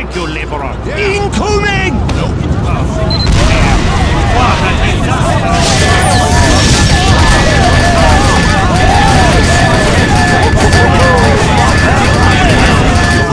Thank you, laborer. Incoming!